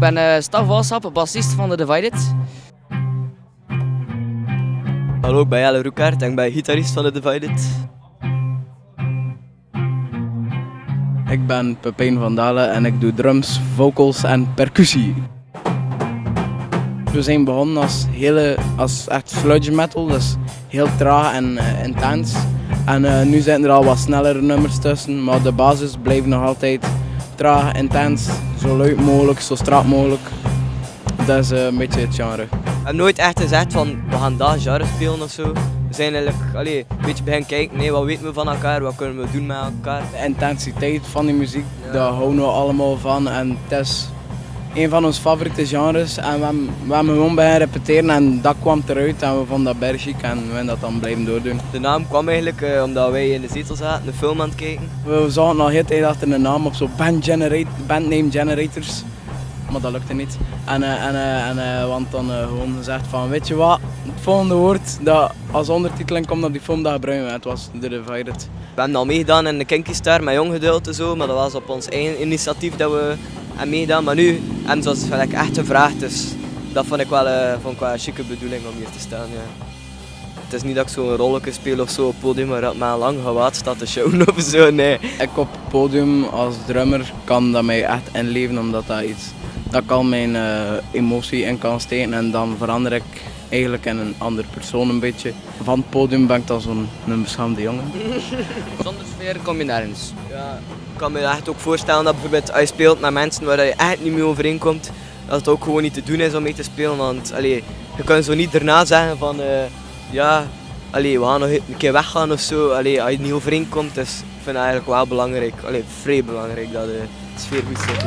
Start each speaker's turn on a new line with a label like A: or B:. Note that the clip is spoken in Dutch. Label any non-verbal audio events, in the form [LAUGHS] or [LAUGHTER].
A: ben uh, Staf Walsap, bassist van The Divided.
B: Hallo, ik ben Jelle Roekaert en ik ben gitarist van The Divided.
C: Ik ben Pepijn van Dalen en ik doe drums, vocals en percussie. We zijn begonnen als, hele, als echt sludge metal, dus heel traag en uh, intens. En uh, nu zijn er al wat snellere nummers tussen, maar de basis blijft nog altijd traag, intens, zo luid mogelijk, zo strak mogelijk. Dat is uh, een beetje het genre.
B: We hebben nooit echt gezegd van we gaan dat genre spelen of zo. We zijn eigenlijk allee, een beetje beginnen kijken, nee, wat weten we van elkaar, wat kunnen we doen met elkaar.
C: De intensiteit van die muziek, ja. daar houden we allemaal van en het is een van onze favoriete genres. En we hebben, we hebben gewoon bij repeteren en dat kwam eruit en we vonden dat berg chic en we hebben dat dan blijven doordoen.
B: De naam kwam eigenlijk uh, omdat wij in de zetel zaten, een film aan het kijken.
C: We zagen nog heel tijd achter een naam op zo'n band, generate, band name generators. Maar dat lukte niet. En, uh, en, uh, en want dan gewoon gezegd van weet je wat, het volgende woord dat als ondertiteling komt op die film dat gebruiken we. Het was The Divided.
B: We hebben al meegedaan in de Kinky Star met Jong Geduld en zo, maar dat was op ons eigen initiatief dat we hebben meegedaan. Maar nu hebben ze ons echt gevraagd, dus dat vond ik wel, uh, vond ik een chique bedoeling om hier te staan. Ja. Het is niet dat ik zo'n rolletje speel of zo op podium, maar dat mijn lang gewaad staat te showen [LAUGHS] of zo, nee.
C: Ik op het podium als drummer kan dat mij echt inleven, omdat dat iets dat kan mijn uh, emotie in kan steken en dan verander ik eigenlijk in een andere persoon een beetje. Van het podium ben ik dan zo'n beschaamde jongen. [LAUGHS]
A: Zonder sfeer kom je nergens.
B: Ja, ik kan me echt ook voorstellen dat bijvoorbeeld als je speelt met mensen waar je echt niet mee overeenkomt, dat het ook gewoon niet te doen is om mee te spelen. Want allee, je kan zo niet daarna zeggen van uh, ja, allee, we gaan nog een keer weggaan of zo. Allee, als je niet overeenkomt, dus ik vind het eigenlijk wel belangrijk, alleen vrij belangrijk dat de sfeer goed zit.